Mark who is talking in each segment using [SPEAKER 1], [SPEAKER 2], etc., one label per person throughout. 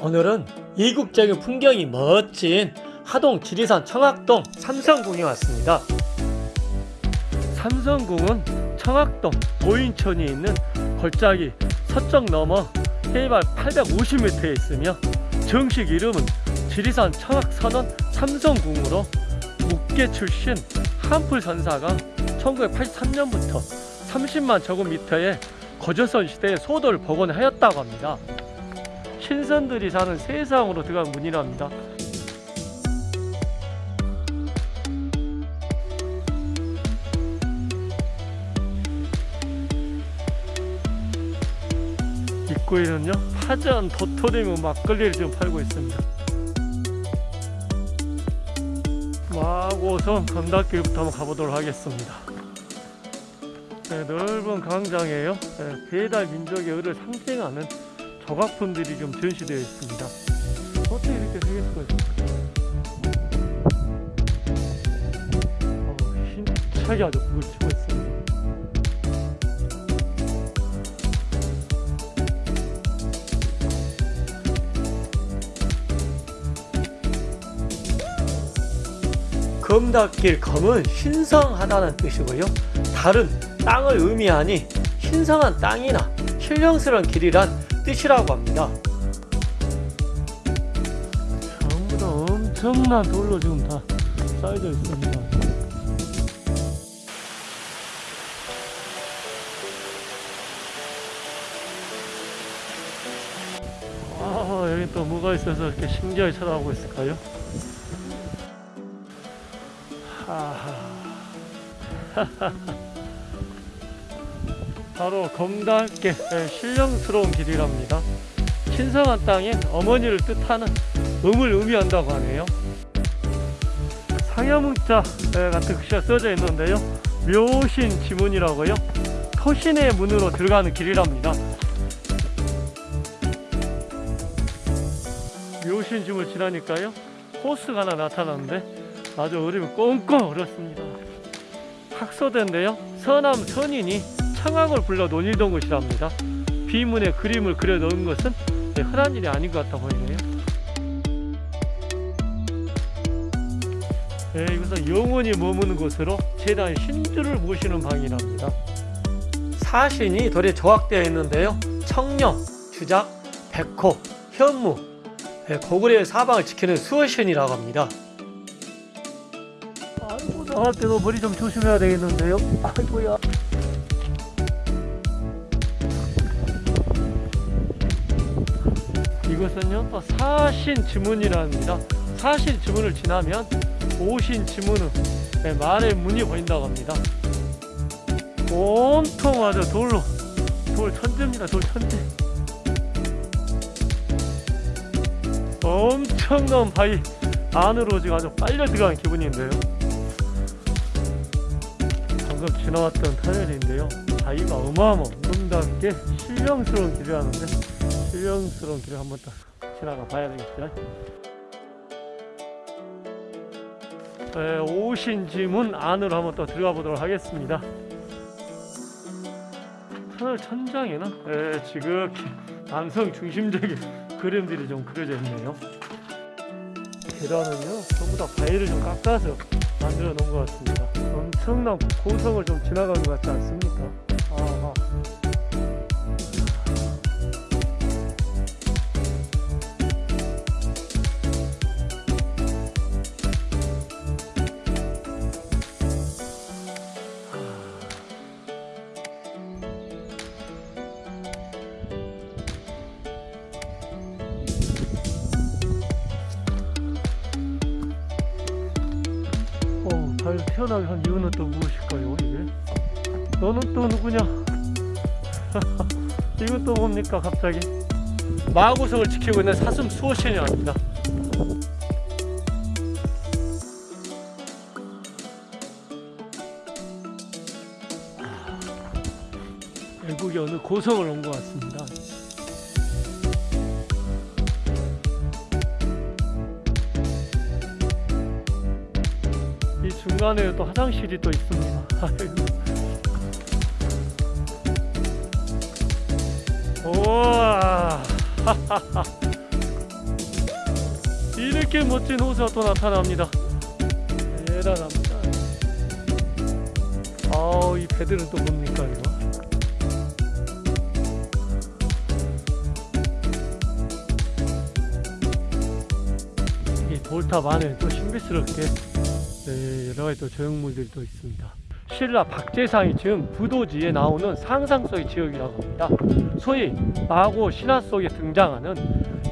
[SPEAKER 1] 오늘은 이국적인 풍경이 멋진 하동 지리산 청학동 삼성궁에 왔습니다. 삼성궁은 청학동 오인천이 있는 골짜기 서쪽 너머 해발 850m에 있으며 정식 이름은 지리산 청학선원 삼성궁으로 묵계 출신 한풀 선사가 1983년부터 30만 제곱미터의 거저선 시대의 소도를 복원하였다고 합니다. 신선들이 사는 세상으로 들어간 문이랍니다. 입구에는요 파전, 도토리묵, 막걸리를 지금 팔고 있습니다. 마고선 건담길부터 한번 가보도록 하겠습니다. 네, 넓은 광장이에요. 네, 배달 민족의 의를 상징하는 조각품들이 좀 전시되어 있습니다. 어떻게 이렇게 있을까? 어, 힘차게 아주 불 검닫길 검은 신성하다는 뜻이고요. 다른 땅을 의미하니 신성한 땅이나 신령스러운 길이란 뜻이라고 합니다. 전부 다 엄청난 돌로 지금 다 쌓여져 있습니다. 아, 여기 또 뭐가 있어서 이렇게 신기하게 쳐다보고 있을까요? 바로 검다께 신령스러운 길이랍니다. 신성한 땅인 어머니를 뜻하는 음을 의미한다고 하네요. 상여문자 같은 글씨가 써져 있는데요. 묘신 지문이라고요. 토신의 문으로 들어가는 길이랍니다. 묘신 지문을 지나니까요. 호수가 하나 나타나는데 아주 어림이 꽁꽁 얼었습니다. 학소대인데요. 서남 선인이 청학을 불러 논의던 곳이랍니다. 비문에 그림을 그려 넣은 것은 네, 흔한 일이 아닌 것 같아 보이네요. 네, 이것은 영원히 머무는 곳으로 재단 신주를 모시는 방이랍니다. 사신이 돌에 조각되어 있는데요. 청령, 주작, 백호, 현무, 네, 고구려의 사방을 지키는 수호신이라고 합니다. 나갈 때도 머리 좀 조심해야 되겠는데요. 아이고야. 이것은요 또 사신 지문이랍니다. 사신 지문을 지나면 오신 지문은 네, 말의 문이 보인다고 합니다. 온통 아주 돌로 돌 천재입니다. 돌 천재. 엄청난 바위 안으로 지금 아주 빨려 들어간 기분인데요. 방금 지나왔던 터널인데요. 바위가 어마어마 아름답게 신령스러운 길이라는데 신령스러운 길을 한번 딱 지나가 봐야 되겠죠. 네, 오신지문 안으로 한번 또 들어가 보도록 하겠습니다. 터널 천장에는 네, 지극히 남성 중심적인 그림들이 좀 그려져 있네요. 계단은요 전부 다 바위를 좀 깎아서 만들어 놓은 것 같습니다. 엄청난 고성을 좀 지나간 것 같지 않습니까? 어, 달 태어나게 한 이유는 또 무엇일까요, 이게? 너는 또 누구냐? 이건 또 뭡니까, 갑자기? 마구성을 지키고 있는 사슴 수호신이랍니다. 외국의 어느 고성을 온 것 같습니다. 중간에 또 화장실이 또 있습니다. 우와. 이렇게 멋진 호수가 또 나타납니다. 대단합니다. 아우, 이 배들은 또 뭡니까, 이거? 이 돌탑 안에 또 신비스럽게 네, 여러 가지 또 조형물들이 또 있습니다. 신라 박재상이 지은 부도지에 나오는 상상 속의 지역이라고 합니다. 소위 마고 신화 속에 등장하는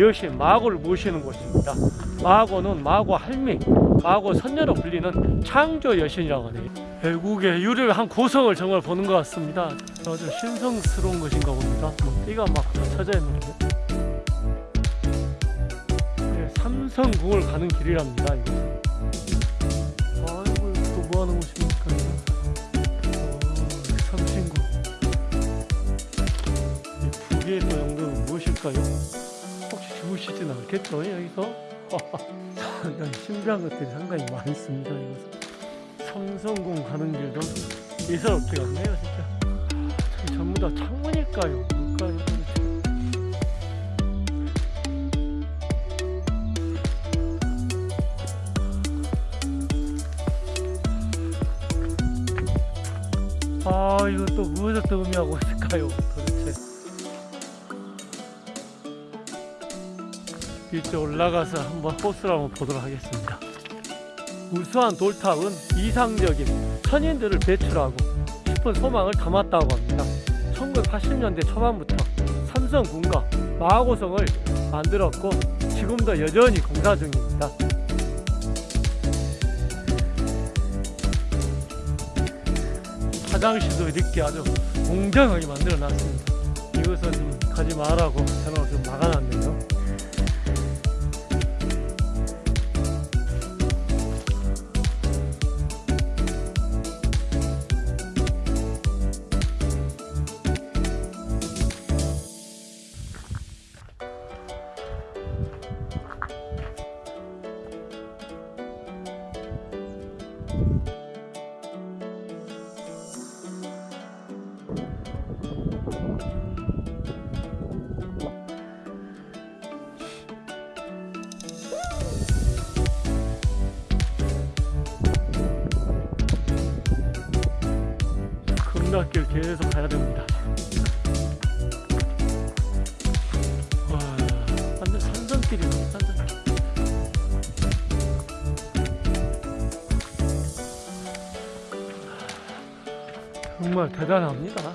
[SPEAKER 1] 여신 마고를 모시는 곳입니다. 마고는 마고 할미, 마고 선녀로 불리는 창조 여신이라고 하네요. 외국의 유를 한 고성을 정말 보는 것 같습니다. 아주 신성스러운 것인가 봅니다. 뭐 띠가 막 쳐져 있는데. 네, 삼성궁을 가는 길이랍니다. 이곳 무엇일까요? 혹시 주무시진 않겠죠 여기서? 신비한 것들이 상당히 있습니다. 이곳은. 삼성궁 가는 길도 예사롭지가 않네요 진짜. 저기 전부 다 창문일까요? 뭘까요? 아 이거 또 무엇을 또 의미하고 있을까요 이쪽 올라가서 한번 호수를 한번 보도록 하겠습니다 우수한 돌탑은 이상적인 천인들을 배출하고 싶은 소망을 담았다고 합니다 1980년대 초반부터 삼성군과 마하고성을 만들었고 지금도 여전히 공사 중입니다 화장실도 이렇게 아주 공정하게 만들어 놨습니다. 이것은 좀 가지 말라고 전화로 좀 막아놨네요. 금락길 계속 가야 됩니다. 정말 대단합니다.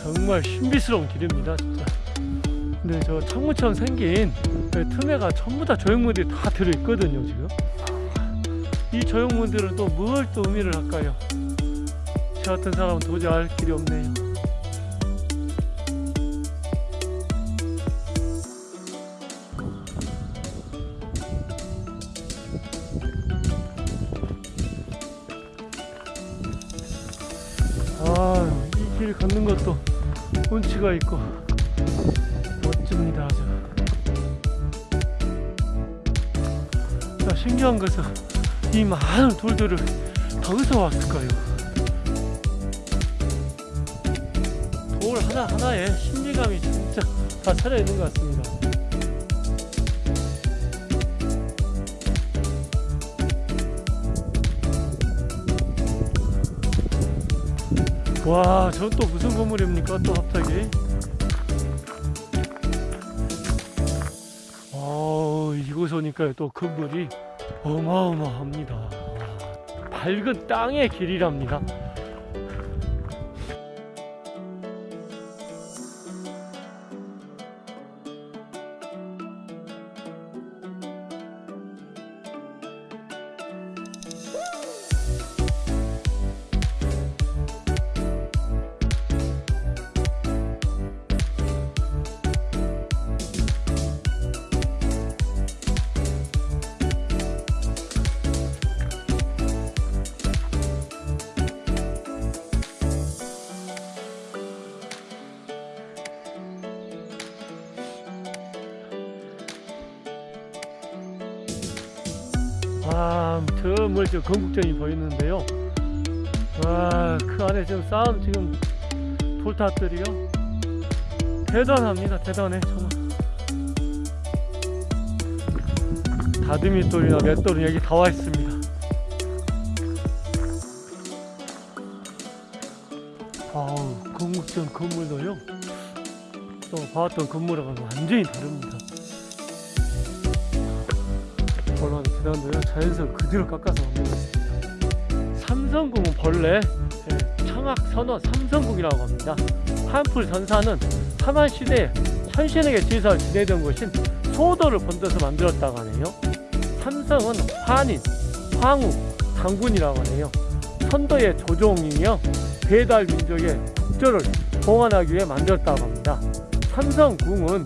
[SPEAKER 1] 정말 신비스러운 길입니다, 진짜. 근데 저 창문처럼 생긴 그 틈에가 전부 다 조형물이 다 들어있거든요, 지금. 이 조형물들은 또 뭘 또 의미를 할까요? 저 같은 사람은 도저히 알 길이 없네요. 아, 이 길 걷는 것도 운치가 있고 멋집니다, 아주. 자, 신기한 것은 이 많은 돌들을 어디서 왔을까요? 돌 하나하나에 심리감이 진짜 다 차려 있는 것 같습니다. 와, 저 또 무슨 건물입니까? 또 갑자기. 어, 이곳 오니까 또 건물이 어마어마합니다. 와, 밝은 땅의 길이랍니다. 와, 저 멀리 건국전이 보이는데요. 와, 그 안에 지금 쌓은 지금 돌탑들이요. 대단합니다. 대단해. 정말. 다듬이 돌이나 맷돌이 여기 다 와 있습니다. 아우, 건국전 건물도요. 또 봐왔던 건물하고는 완전히 다릅니다. 얼마나 대단한데요. 자연스를 그대로 깎아서 만들었습니다. 삼성궁은 본래 예, 청학 선원 삼성궁이라고 합니다. 한풀 선사는 삼한 시대에 천신에게 제사를 지내던 곳인 소도를 본떠서 만들었다고 하네요. 삼성은 환인, 황후, 당군이라고 하네요. 선도의 조종이며 배달 민족의 국조를 봉헌하기 위해 만들었다고 합니다. 삼성궁은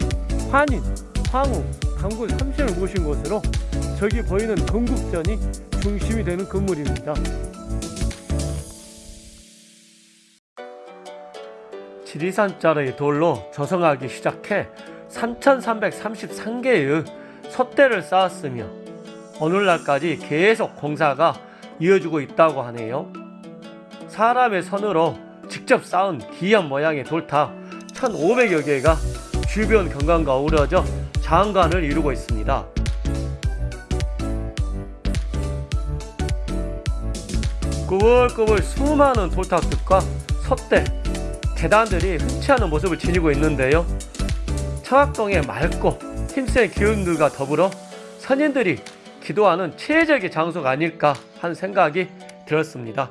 [SPEAKER 1] 환인, 황후, 당군 삼신을 모신 곳으로 저기 보이는 건국전이 중심이 되는 건물입니다. 지리산 자의 돌로 조성하기 시작해 3,333개의 솥대를 쌓았으며 오늘날까지 계속 공사가 이어지고 있다고 하네요. 사람의 손으로 직접 쌓은 기현 모양의 돌탑 1,500여 개가 주변 경관과 어우러져 장관을 이루고 있습니다. 꾸불꾸불 수많은 돌탑들과 솥대, 계단들이 흔치 않은 모습을 지니고 있는데요. 청학동의 맑고 힘센 기운들과 더불어 선인들이 기도하는 최적의 장소가 아닐까 하는 생각이 들었습니다.